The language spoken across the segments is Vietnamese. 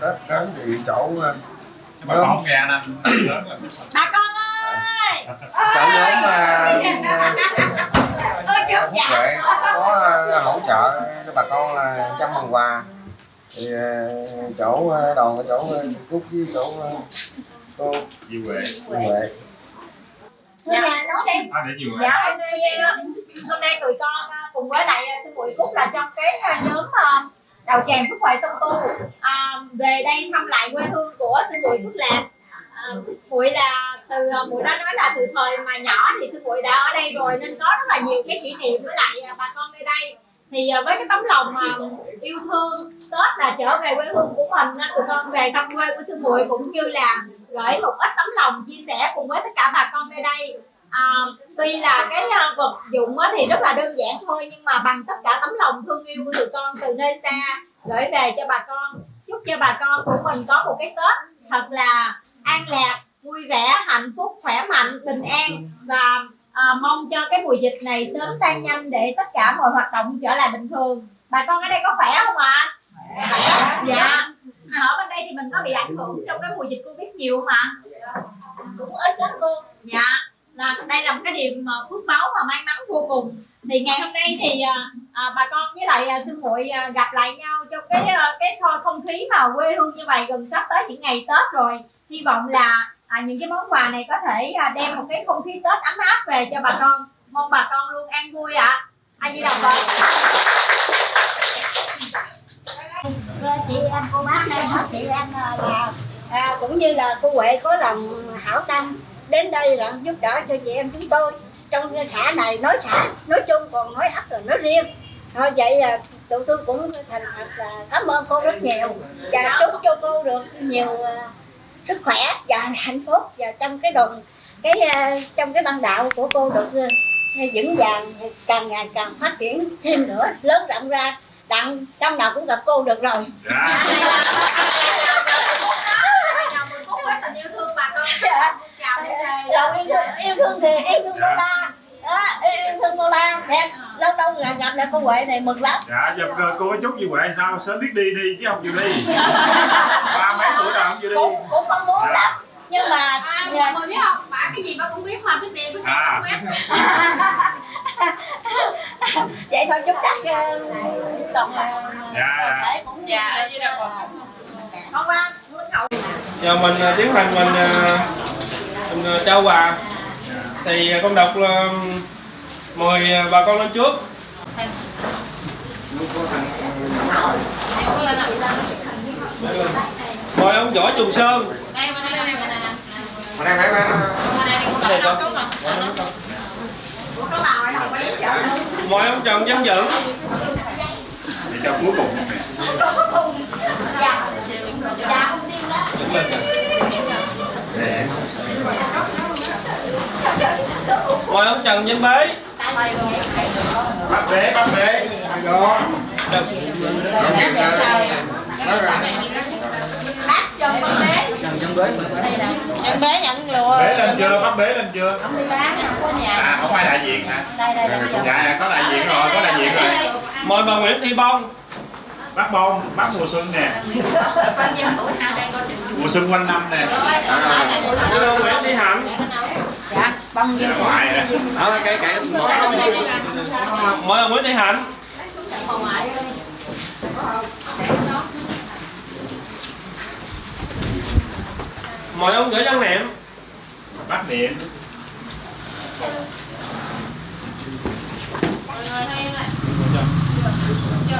tết đến thì chỗ ờ, bà con nghe anh anh lớn là bà con ơi! Chỗ nhóm ờ, chú Phúc Huệ có ờ, hỗ trợ cho bà con là trăm phần quà. Thì ờ, chỗ ờ, đoàn ở chỗ ờ, Cúc với chỗ ờ, cô Diệu Huệ. Huệ. Dạ. Nói đi. À để dạ hôm nay ờ, hôm nay tụi con ờ, cùng với lại ờ, sư muội cúc là trong cái ờ, nhóm ờ, đầu tràng phước huệ sông tô à, về đây thăm lại quê hương của sư muội phước lạc. À, muội là từ à, muội đã nói là từ thời mà nhỏ thì sư muội đã ở đây rồi nên có rất là nhiều cái kỷ niệm với lại à, bà con nơi đây. Thì à, với cái tấm lòng mà yêu thương tết là trở về quê hương của mình nên tụi con về thăm quê của sư muội cũng như là gửi một ít tấm lòng chia sẻ cùng với tất cả bà con nơi đây à, tuy là cái à, vật dụng thì rất là đơn giản thôi nhưng mà bằng tất cả tấm lòng thương yêu của tụi con từ nơi xa gửi về cho bà con. Chúc cho bà con của mình có một cái tết thật là an lạc vui vẻ hạnh phúc khỏe mạnh bình an. Và à, mong cho cái mùa dịch này sớm tan nhanh để tất cả mọi hoạt động trở lại bình thường. Bà con ở đây có khỏe không ạ? Khỏe. Dạ. Ở bên đây thì mình có bị ảnh hưởng trong cái mùa dịch covid nhiều mà cũng ít lắm cô. Dạ là đây là một cái điểm ờ, phước báo và may mắn vô cùng. Thì ngày hôm nay thì à, à, bà con với lại à, sư muội à, gặp lại nhau trong cái à, cái kho không khí mà quê hương như vậy gần sắp tới những ngày tết rồi. Hy vọng là à, những cái món quà này có thể à, đem một cái không khí tết ấm áp về cho bà con. Mong bà con luôn an vui ạ. À. a di đồng phật. Chị em cô bác đây hết chị em à, là à, cũng như là cô Huệ có lòng hảo tâm đến đây là giúp đỡ cho chị em chúng tôi. Trong xã này nói xã nói chung còn nói ấp là nói riêng. Thôi vậy là tụi tôi cũng thành thật là cảm ơn cô rất nhiều và chúc cho cô được nhiều à, sức khỏe và hạnh phúc và trong cái đồng cái à, trong cái ban đạo của cô được à, vững vàng càng ngày càng phát triển thêm nữa lớn rộng ra. Đặng trong nào cũng gặp cô được rồi. Dạ tình yêu thương bà con chào Lòng yêu, thương- yêu thương thì yêu thương cô la đó, yêu thương cô la đẹp lâu lâu là gặp lại cô Huệ này mừng lắm. Dạ giờ cô- cô chúc Diệu Huệ sao? Sớm biết đi đi chứ không chịu đi. Ba mấy tuổi rồi không chịu đi. Cũng cũng mong muốn lắm. Nhưng mà À, dạ, mọi biết không? Bả cái gì bả cũng biết mà biết đi biết đi À. không biết. vậy thôi chúc chắc ờ, toàn là Dạ, dạ. thể cũng Dạ, như là hôm qua muốn hậu giờ mình à, tiến hành mình à, mình trao quà thì à, con đọc là mời à, bà con lên trước. Mời ông võ trùng sơn. Mời ông trần văn cho cuối cùng dạ dạ đó. Mời ông trần văn bế. Bắt bế bắt bế. Đó. Đừng. bác trần văn bế. Em bé nhận lùa. Bế lên chưa? Bắt bế lên chưa? Ông đi bán không có nhà. à không ai đại diện hả? Đây đây đây bây giờ. dạ, có đại diện rồi có đại diện rồi. Mời bà nguyễn thị bông bắt bông bắt mùa xuân nè. Mùa xuân quanh năm nè. Mời bà nguyễn thị hạnh dạ bông dạ ngoại nè mời bà nguyễn thị hạnh. Mời ông võ văn niệm bắt niệm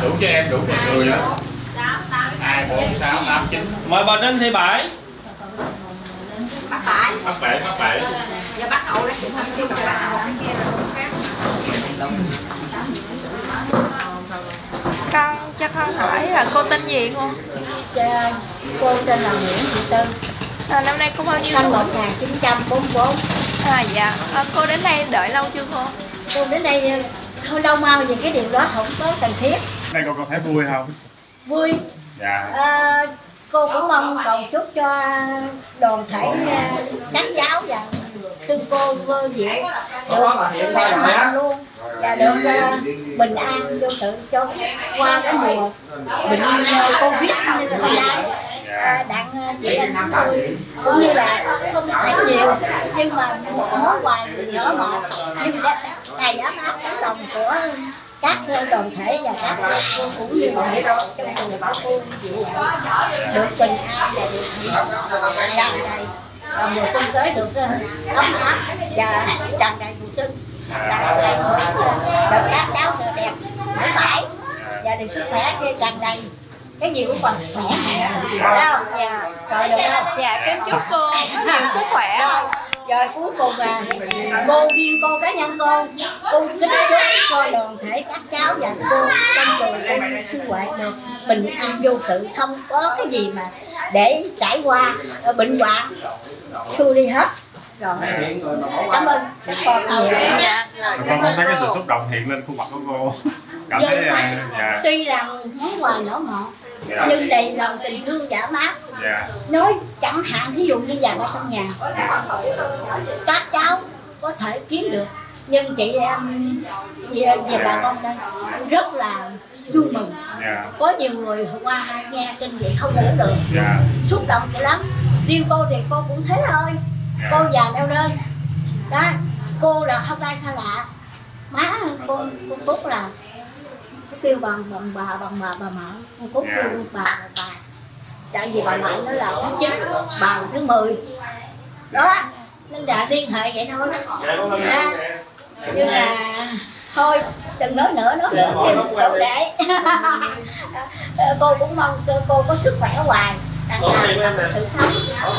đủ cho em đủ cho người đó. Hai bốn sáu tám chín. Mời bà đinh thị bảy bác bãi. Bắt bể bắt bể giờ bác hậu đó chuyện thăm siêu bác hậu con cho con hỏi là cô tên gì Dạ, cô tên là Nguyễn Thị Tư à, năm nay cô bao nhiêu sinh tuổi? 1944 à dạ. À, cô đến đây đợi lâu chưa cô? Cô đến đây hơi lâu mau vì cái điều đó không có cần thiết này con có thấy vui không? Vui. Dạ. À, cô cũng mong cầu chúc cho đoàn thể các giáo và sư cô vô diệu được khỏe mạnh luôn và được à, bình an vô sự cho qua cái mùa bệnh covid như thế này đặng ờ, chị em chúng tôi cũng như là không phải nhiều nhưng mà một món quà nhỏ mọn nhưng đã đầy ấm áp tấm lòng của các đoàn thể và các cô cũng như là trong trường các cô chị em được bình an và được hạnh tràn đầy và mùa xuân tới được ờ, ấm áp và tràn đầy mùa xuân. Tràn đầy được được các cháu được đẹp mãi mãi. Và được sức khỏe tràn đầy cái gì cũng còn sức khỏe. Phải không? Dạ. Rồi được không? Dạ kính chúc cô nhiều sức khỏe rồi cuối cùng là cô riêng cô cá nhân cô. Cô kính chúc cho đoàn thể các cháu và cô trong chùa cùng sư huệ được bình an vô sự. Không có cái gì mà để trải qua ờ, bệnh hoạn. Xua đi hết. Rồi. Cảm ơn các con nhiều. Con không thấy cái sự xúc động hiện lên khuôn mặt của cô. Cảm thấy à, dạ. tuy rằng món quà nhỏ mọn dạ. nhưng đầy lòng tình thương giả mát dạ. Nói chẳng hạn thí dụ như vàng ở trong nhà. Các cháu có thể kiếm được. Nhưng chị em về, về bà con đây rất là vui mừng. Dạ. Có nhiều người qua đây nghe kinh vậy không ngủ được. Dạ. Xúc động dữ lắm. Riêng cô thì cô cũng thế thôi. Cô già neo đơn đó cô là không ai xa lạ. Má cô cô cúc là kêu bằng bằng bà bằng bà bà mợ. Cô cúc kêu bà bà bà tại vì bà mợ nó là thứ chín bà là thứ mười. Đó nên đã liên hệ vậy thôi. Lên Dạ. nhưng là thôi đừng nói nữa nói nữa thêm đâu để. Cô cũng mong cô, có sức khỏe hoài đang làm sự sống.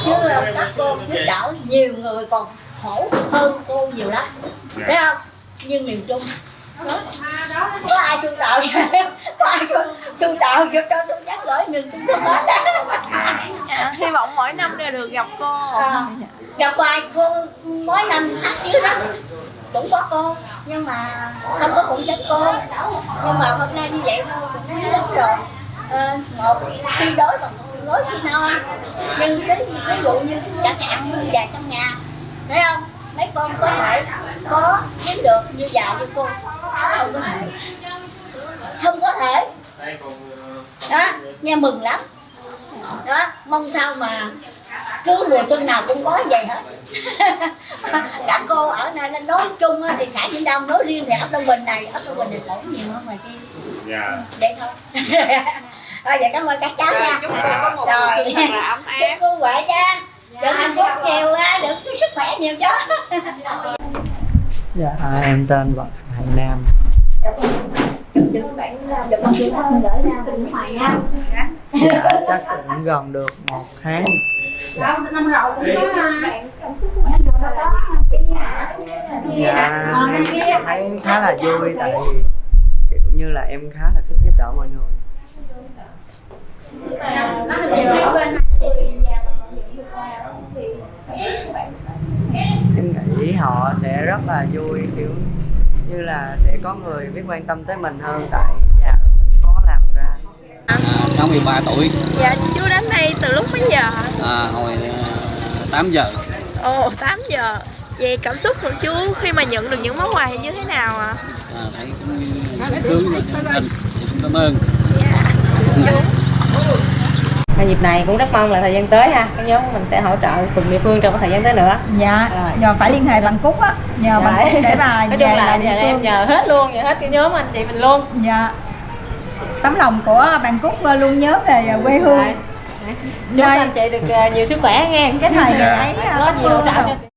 Chứ các cô giúp đỡ nhiều người còn khổ hơn cô nhiều lắm. Thấy không? Nhưng miền trung có ai sưu tạo có ai sưu, sưu tạo giúp cho tôi nhắc gửi miền trung hết á dạ hy vọng mỗi năm đều được gặp cô. À, gặp hoài cô mỗi năm hát dưới đó. Cũng có cô nhưng mà không có phụ trách cô. Nhưng mà hôm nay như vậy thôi cũng lắm rồi. Ờ, một khi đối bằng đối khi no nhưng ví, ví dụ như chẳng hạn như già trong nhà thấy không mấy con có thể có kiếm được như già như cô? Không có thể. Không có thể. Đó nghe mừng lắm. Đó mong sao mà cứ mùa xuân nào cũng có vậy hết. Các cô ở đây nên nói chung á thì xã Vĩnh Đông nói riêng thì ấp Đông Bình này ấp Đông Bình thì lỗi nhiều hơn ngoài kia. Dạ. Vậy thôi. Thôi vậy cảm ơn các cháu nha. Chúc cô có một mùa rồi. xuân thật là ấm chúc áp cô huệ cha được hạnh phúc nhiều á được sức khỏe nhiều chứ Dạ, à, em tên Võ Hải Nam. đừng bạn được con chữ hơn gửi ra từ nước ngoài nha Dạ, chắc cũng gần được một tháng. Đâu, năm rồi cũng có bạn cảm xúc của bạn được đó bị Dạ, em thấy khá là vui tại vì kiểu như là em khá là thích giúp đỡ mọi người. nó được điều Em nghĩ họ sẽ rất là vui kiểu như là sẽ có người biết quan tâm tới mình hơn tại già rồi khó làm ra. À, 63 tuổi, dạ chú đến đây từ lúc mấy giờ hả à, hồi à, 8 giờ. ồ 8 giờ vậy cảm xúc của chú khi mà nhận được những món quà như thế nào ạ À, thấy cũng. Thì cũng cảm ơn. dạ Cái dịp này cũng rất mong là thời gian tới ha cái nhóm của mình sẽ hỗ trợ cùng địa phương trong cái thời gian tới nữa. Dạ Rồi. giờ phải liên hệ bằng cúc á nhờ bằng Dạ. cúc để bà nói chung là địa em nhờ hết luôn nhờ hết cái nhóm anh chị mình luôn. Dạ. Tấm lòng của bạn cúc luôn nhớ về quê hương. Chúc anh chị được ờ, nhiều sức khỏe nghe. Cái thời ngày ấy có ờ, nhiều hỗ trợ cho